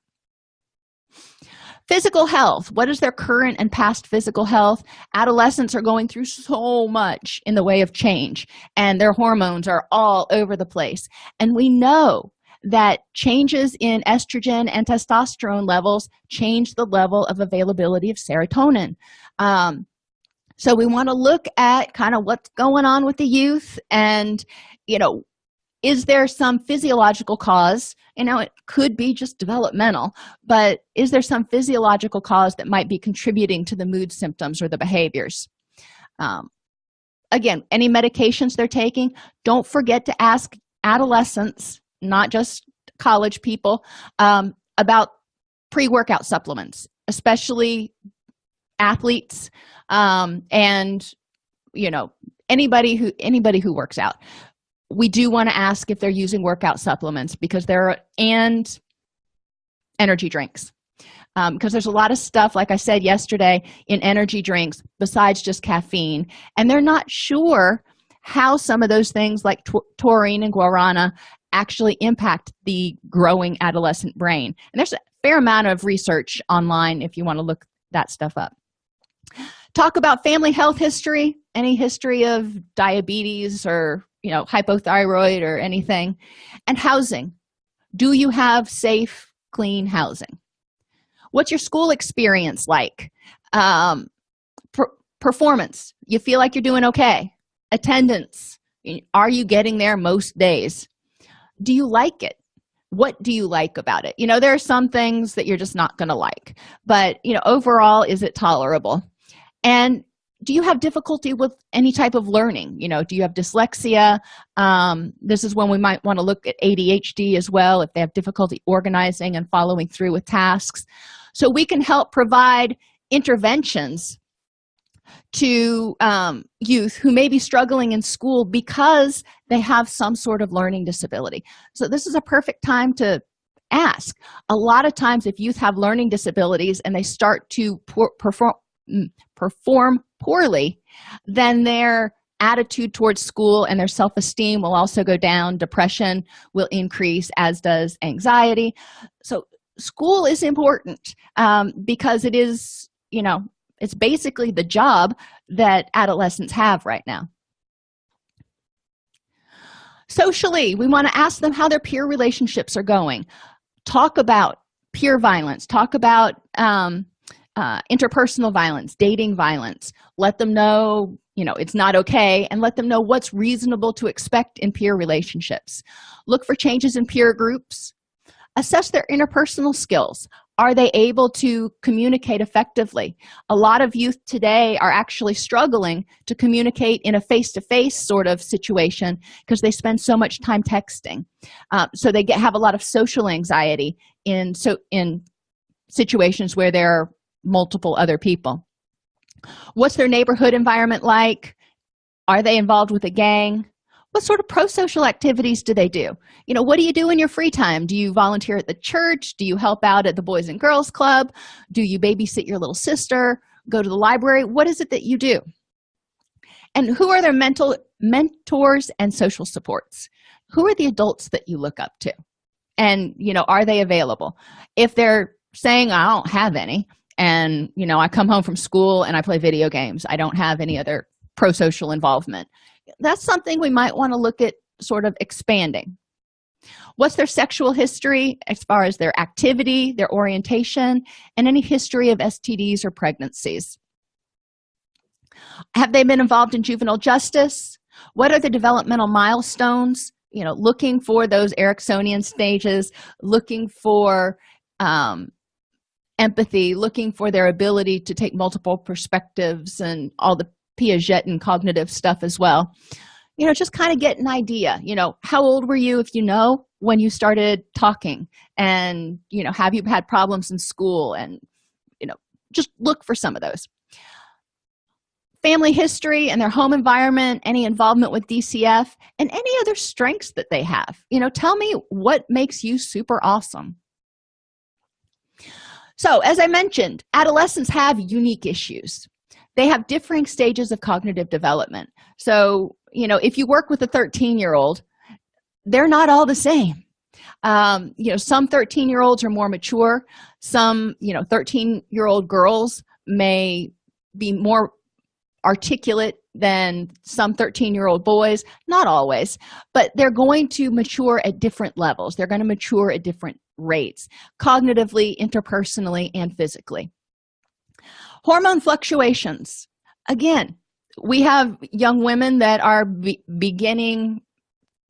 A: Physical health. What is their current and past physical health? Adolescents are going through so much in the way of change and their hormones are all over the place. And we know that changes in estrogen and testosterone levels change the level of availability of serotonin. Um, so we want to look at kind of what's going on with the youth and you know is there some physiological cause you know it could be just developmental but is there some physiological cause that might be contributing to the mood symptoms or the behaviors? Um, again any medications they're taking don't forget to ask adolescents not just college people um, about pre-workout supplements especially athletes um, and you know anybody who anybody who works out we do want to ask if they're using workout supplements because there are and energy drinks. Because um, there's a lot of stuff like i said yesterday in energy drinks besides just caffeine. And they're not sure how some of those things like taurine and guarana actually impact the growing adolescent brain. And there's a fair amount of research online if you want to look that stuff up. Talk about family health history. Any history of diabetes or you know hypothyroid or anything. And housing. Do you have safe clean housing? What's your school experience like? Um, per performance. You feel like you're doing okay. Attendance. Are you getting there most days? Do you like it? What do you like about it? You know there are some things that you're just not going to like. But you know overall is it tolerable? And do you have difficulty with any type of learning? You know do you have dyslexia? Um, this is when we might want to look at adhd as well if they have difficulty organizing and following through with tasks. So we can help provide interventions to um, youth who may be struggling in school because they have some sort of learning disability. So this is a perfect time to ask. A lot of times if youth have learning disabilities and they start to perform mm, perform poorly then their attitude towards school and their self-esteem will also go down. Depression will increase as does anxiety. So school is important um, because it is you know it's basically the job that adolescents have right now. Socially we want to ask them how their peer relationships are going. Talk about peer violence. Talk about um, uh, interpersonal violence dating violence. Let them know you know it's not okay and let them know what's reasonable to expect in peer relationships. Look for changes in peer groups. Assess their interpersonal skills. Are they able to communicate effectively? A lot of youth today are actually struggling to communicate in a face-to-face -face sort of situation because they spend so much time texting. Uh, so they get have a lot of social anxiety in so in situations where there are multiple other people. What's their neighborhood environment like? Are they involved with a gang? What sort of pro-social activities do they do? You know what do you do in your free time? Do you volunteer at the church? Do you help out at the boys and girls club? Do you babysit your little sister? Go to the library? What is it that you do? And who are their mental mentors and social supports? Who are the adults that you look up to? And you know are they available? If they're saying i don't have any and you know i come home from school and i play video games. I don't have any other pro-social involvement. That's something we might want to look at sort of expanding. What's their sexual history as far as their activity their orientation and any history of stds or pregnancies? Have they been involved in juvenile justice? What are the developmental milestones? You know looking for those Eriksonian stages looking for um, empathy looking for their ability to take multiple perspectives and all the piaget and cognitive stuff as well. You know just kind of get an idea you know how old were you if you know when you started talking? And you know have you had problems in school? And you know just look for some of those. Family history and their home environment any involvement with dcf and any other strengths that they have. You know tell me what makes you super awesome so as i mentioned adolescents have unique issues. They have differing stages of cognitive development. So you know if you work with a 13 year old they're not all the same. Um, you know some 13 year olds are more mature. Some you know 13 year old girls may be more articulate than some 13 year old boys. Not always. But they're going to mature at different levels. They're going to mature at different rates cognitively interpersonally and physically. Hormone fluctuations. Again we have young women that are be beginning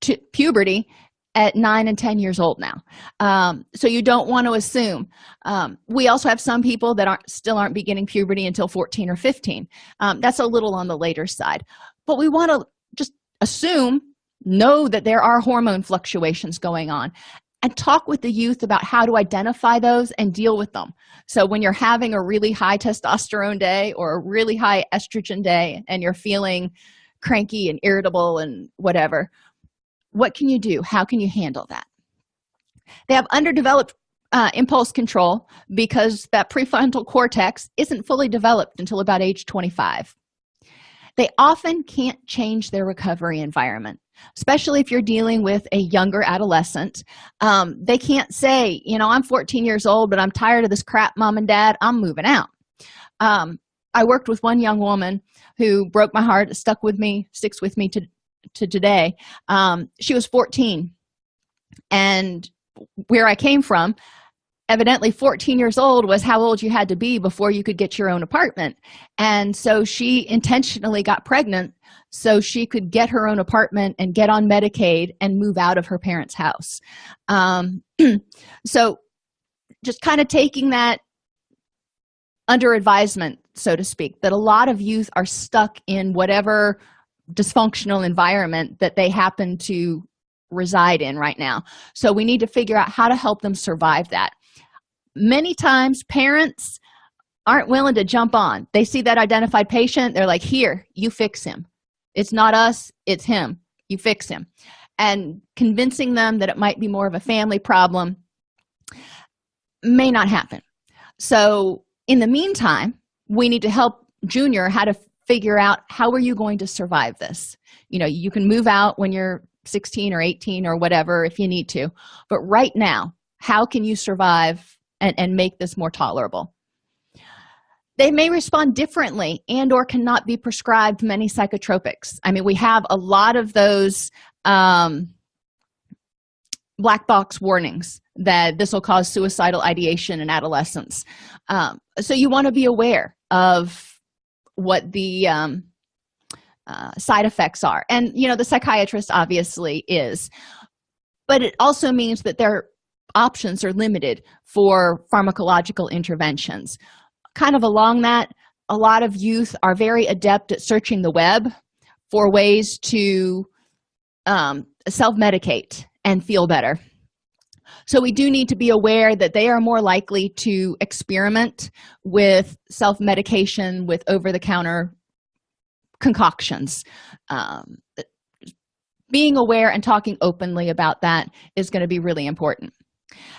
A: to puberty at nine and ten years old now. Um, so you don't want to assume. Um, we also have some people that aren't still aren't beginning puberty until 14 or 15 um, that's a little on the later side. But we want to just assume know that there are hormone fluctuations going on and talk with the youth about how to identify those and deal with them. So when you're having a really high testosterone day or a really high estrogen day and you're feeling cranky and irritable and whatever what can you do? How can you handle that? They have underdeveloped uh, impulse control because that prefrontal cortex isn't fully developed until about age 25 they often can't change their recovery environment especially if you're dealing with a younger adolescent um, they can't say you know i'm 14 years old but i'm tired of this crap mom and dad. I'm moving out. Um, i worked with one young woman who broke my heart stuck with me sticks with me to to today. Um, she was 14 and where i came from evidently 14 years old was how old you had to be before you could get your own apartment. And so she intentionally got pregnant so she could get her own apartment and get on medicaid and move out of her parents house. Um, so just kind of taking that under advisement so to speak that a lot of youth are stuck in whatever dysfunctional environment that they happen to reside in right now. So we need to figure out how to help them survive that many times parents aren't willing to jump on. They see that identified patient they're like here you fix him. It's not us it's him. You fix him. And convincing them that it might be more of a family problem may not happen. So in the meantime we need to help junior how to figure out how are you going to survive this? You know you can move out when you're 16 or 18 or whatever if you need to but right now how can you survive and, and make this more tolerable. They may respond differently and or cannot be prescribed many psychotropics. I mean we have a lot of those um, black box warnings that this will cause suicidal ideation in adolescence um, so you want to be aware of what the um, uh, side effects are. And you know the psychiatrist obviously is. But it also means that their options are limited for pharmacological interventions. Kind of along that a lot of youth are very adept at searching the web for ways to um, self-medicate and feel better. So we do need to be aware that they are more likely to experiment with self-medication with over-the-counter concoctions. Um, being aware and talking openly about that is going to be really important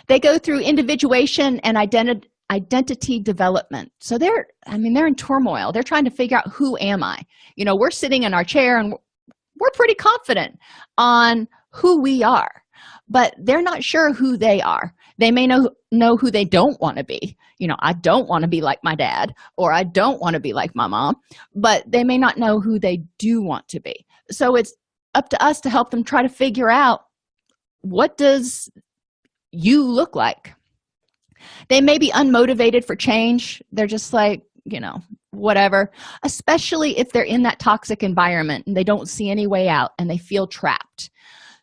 A: they go through individuation and identity identity development. So they're i mean they're in turmoil. They're trying to figure out who am i? You know we're sitting in our chair and we're pretty confident on who we are but they're not sure who they are. They may know know who they don't want to be. You know i don't want to be like my dad or i don't want to be like my mom but they may not know who they do want to be. So it's up to us to help them try to figure out what does you look like. They may be unmotivated for change. They're just like you know whatever. Especially if they're in that toxic environment and they don't see any way out and they feel trapped.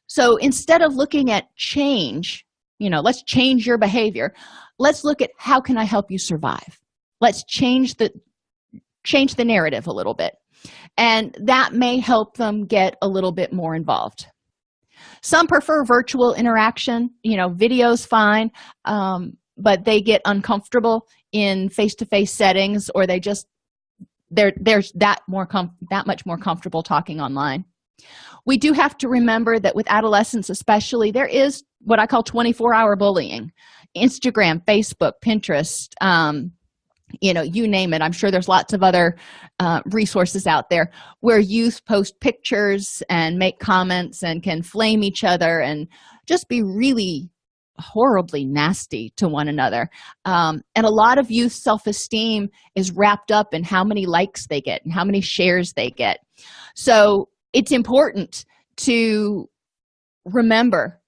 A: So instead of looking at change you know let's change your behavior. Let's look at how can i help you survive? Let's change the change the narrative a little bit. And that may help them get a little bit more involved some prefer virtual interaction you know videos fine um, but they get uncomfortable in face-to-face -face settings or they just they're there's that more com that much more comfortable talking online. We do have to remember that with adolescents especially there is what i call 24-hour bullying. Instagram facebook pinterest um, you know you name it. I'm sure there's lots of other uh, resources out there where youth post pictures and make comments and can flame each other and just be really horribly nasty to one another. Um, and a lot of youth self-esteem is wrapped up in how many likes they get and how many shares they get. So it's important to remember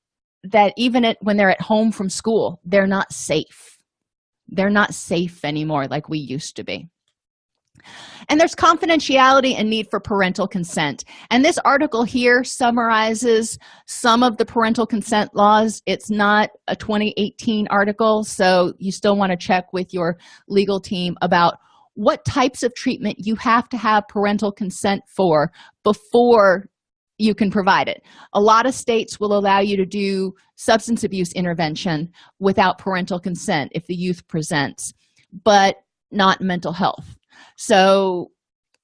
A: that even at, when they're at home from school they're not safe they're not safe anymore like we used to be. And there's confidentiality and need for parental consent. And this article here summarizes some of the parental consent laws. It's not a 2018 article so you still want to check with your legal team about what types of treatment you have to have parental consent for before you can provide it. A lot of states will allow you to do substance abuse intervention without parental consent if the youth presents but not mental health. So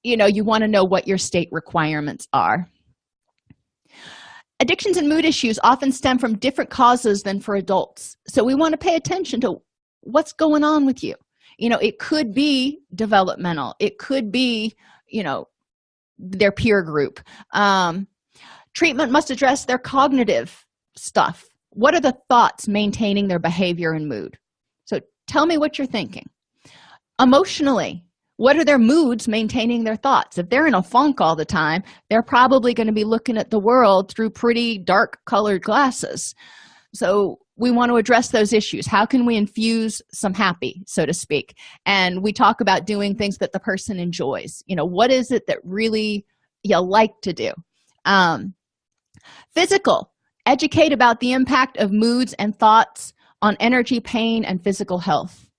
A: you know you want to know what your state requirements are. Addictions and mood issues often stem from different causes than for adults. So we want to pay attention to what's going on with you. You know it could be developmental. It could be you know their peer group. Um, treatment must address their cognitive stuff. What are the thoughts maintaining their behavior and mood? So tell me what you're thinking. Emotionally what are their moods maintaining their thoughts? If they're in a funk all the time they're probably going to be looking at the world through pretty dark colored glasses. So we want to address those issues. How can we infuse some happy so to speak? And we talk about doing things that the person enjoys. You know what is it that really you like to do? Um, physical. Educate about the impact of moods and thoughts on energy pain and physical health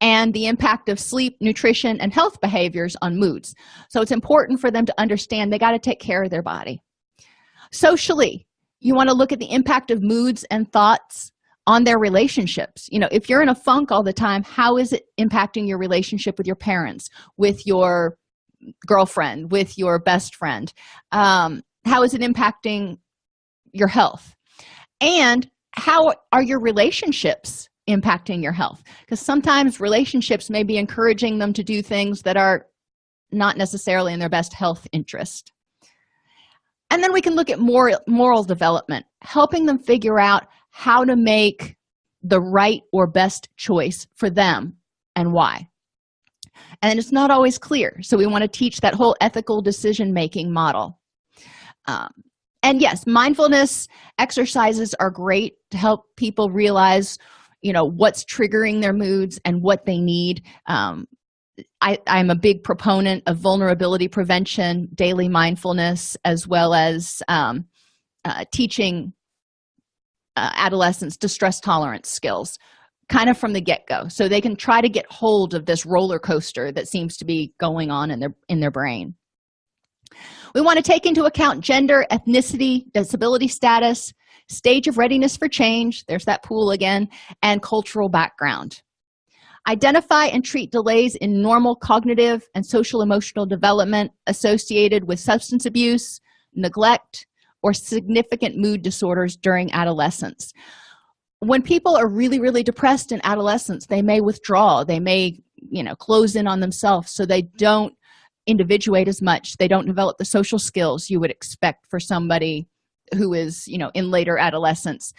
A: and the impact of sleep nutrition and health behaviors on moods. So it's important for them to understand they got to take care of their body. Socially you want to look at the impact of moods and thoughts on their relationships. You know if you're in a funk all the time how is it impacting your relationship with your parents with your girlfriend with your best friend? Um, how is it impacting your health? And how are your relationships impacting your health? Because sometimes relationships may be encouraging them to do things that are not necessarily in their best health interest. And then we can look at moral moral development helping them figure out how to make the right or best choice for them and why. And it's not always clear so we want to teach that whole ethical decision making model. Um, and yes mindfulness exercises are great to help people realize you know what's triggering their moods and what they need. Um, I, i'm a big proponent of vulnerability prevention daily mindfulness as well as um, uh, teaching uh, adolescents distress tolerance skills kind of from the get-go. So they can try to get hold of this roller coaster that seems to be going on in their in their brain we want to take into account gender ethnicity disability status stage of readiness for change there's that pool again and cultural background. Identify and treat delays in normal cognitive and social emotional development associated with substance abuse neglect or significant mood disorders during adolescence. When people are really really depressed in adolescence they may withdraw they may you know close in on themselves so they don't individuate as much. They don't develop the social skills you would expect for somebody who is you know in later adolescence.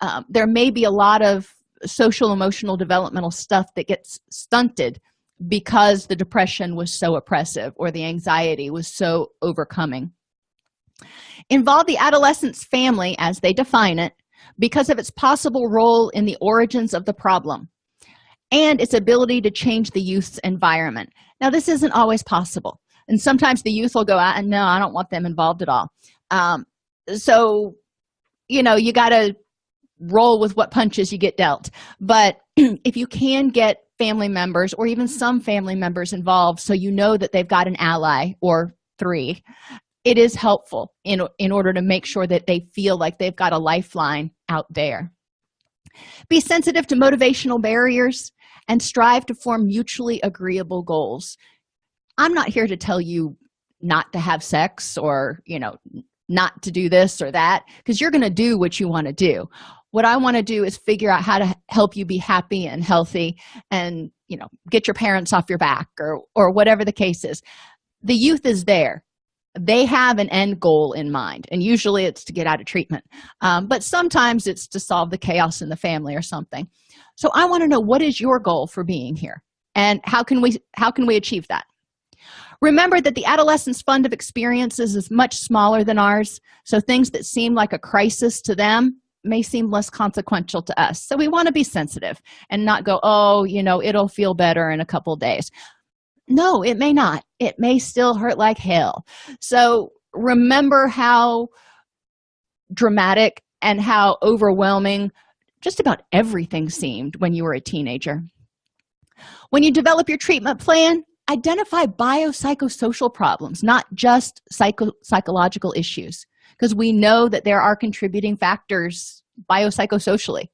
A: Um, there may be a lot of social emotional developmental stuff that gets stunted because the depression was so oppressive or the anxiety was so overcoming. Involve the adolescent's family as they define it because of its possible role in the origins of the problem and its ability to change the youth's environment now this isn't always possible and sometimes the youth will go out and no i don't want them involved at all. Um, so you know you got to roll with what punches you get dealt. But if you can get family members or even some family members involved so you know that they've got an ally or three it is helpful in in order to make sure that they feel like they've got a lifeline out there. Be sensitive to motivational barriers and strive to form mutually agreeable goals. I'm not here to tell you not to have sex or you know not to do this or that because you're going to do what you want to do. What i want to do is figure out how to help you be happy and healthy and you know get your parents off your back or or whatever the case is. The youth is there. They have an end goal in mind and usually it's to get out of treatment. Um, but sometimes it's to solve the chaos in the family or something so i want to know what is your goal for being here? And how can we how can we achieve that? Remember that the adolescent's fund of experiences is much smaller than ours so things that seem like a crisis to them may seem less consequential to us. So we want to be sensitive and not go oh you know it'll feel better in a couple days. No it may not. It may still hurt like hell. So remember how dramatic and how overwhelming just about everything seemed when you were a teenager. When you develop your treatment plan identify biopsychosocial problems not just psycho psychological issues because we know that there are contributing factors biopsychosocially.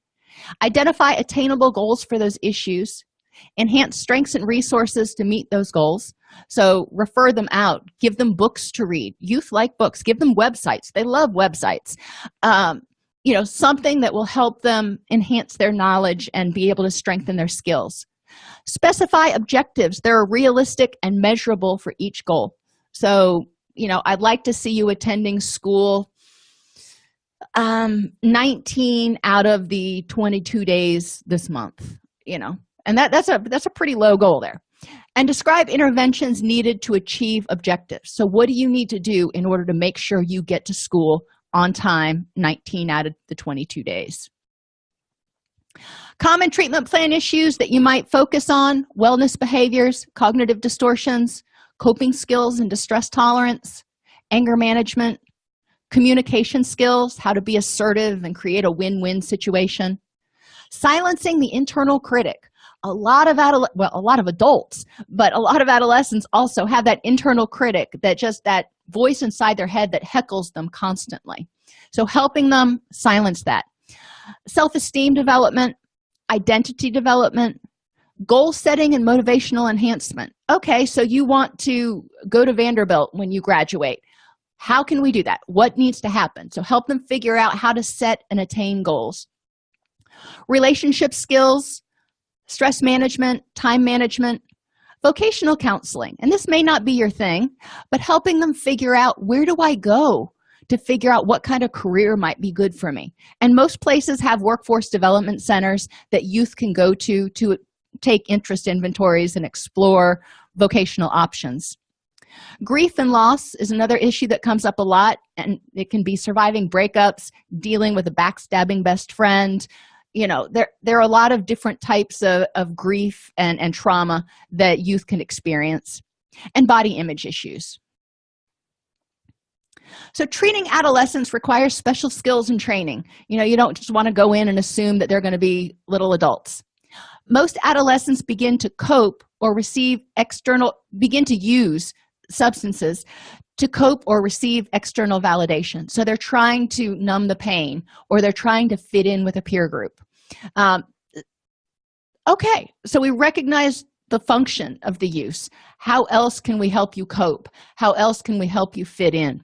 A: Identify attainable goals for those issues. Enhance strengths and resources to meet those goals. So refer them out. Give them books to read. Youth like books. Give them websites. They love websites. Um, you know something that will help them enhance their knowledge and be able to strengthen their skills. Specify objectives that are realistic and measurable for each goal. So you know i'd like to see you attending school um 19 out of the 22 days this month you know. And that that's a that's a pretty low goal there. And describe interventions needed to achieve objectives. So what do you need to do in order to make sure you get to school on time 19 out of the 22 days. Common treatment plan issues that you might focus on wellness behaviors cognitive distortions coping skills and distress tolerance anger management communication skills how to be assertive and create a win-win situation silencing the internal critic a lot of adult well a lot of adults but a lot of adolescents also have that internal critic that just that voice inside their head that heckles them constantly. So helping them silence that. Self-esteem development identity development goal setting and motivational enhancement. Okay so you want to go to vanderbilt when you graduate. How can we do that? What needs to happen? So help them figure out how to set and attain goals. Relationship skills stress management time management vocational counseling. And this may not be your thing but helping them figure out where do i go to figure out what kind of career might be good for me? And most places have workforce development centers that youth can go to to take interest inventories and explore vocational options. Grief and loss is another issue that comes up a lot and it can be surviving breakups dealing with a backstabbing best friend you know there there are a lot of different types of, of grief and and trauma that youth can experience and body image issues. So treating adolescents requires special skills and training. You know you don't just want to go in and assume that they're going to be little adults. Most adolescents begin to cope or receive external begin to use substances to cope or receive external validation. So they're trying to numb the pain or they're trying to fit in with a peer group. Um, okay so we recognize the function of the use. How else can we help you cope? How else can we help you fit in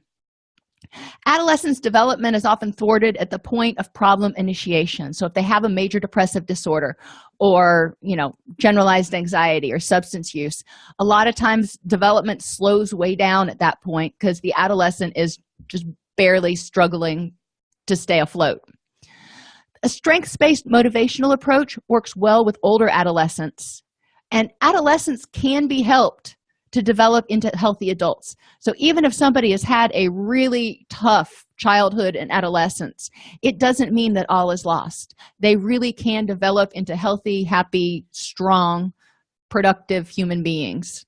A: adolescents development is often thwarted at the point of problem initiation. So if they have a major depressive disorder or you know generalized anxiety or substance use a lot of times development slows way down at that point because the adolescent is just barely struggling to stay afloat. A strengths-based motivational approach works well with older adolescents and adolescents can be helped to develop into healthy adults. So even if somebody has had a really tough childhood and adolescence it doesn't mean that all is lost. They really can develop into healthy happy strong productive human beings.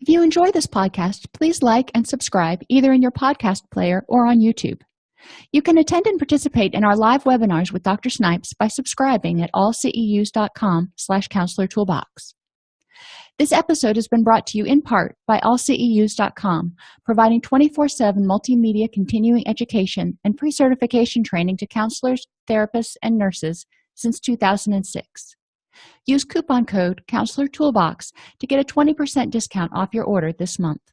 A: If you enjoy this podcast please like and subscribe either in your podcast player or on youtube. You can attend and participate in our live webinars with dr snipes by subscribing at allceus.com slash counselor toolbox this episode has been brought to you in part by allceus.com, providing 24-7 multimedia continuing education and pre-certification training to counselors, therapists, and nurses since 2006. Use coupon code Counselor Toolbox to get a 20% discount off your order this month.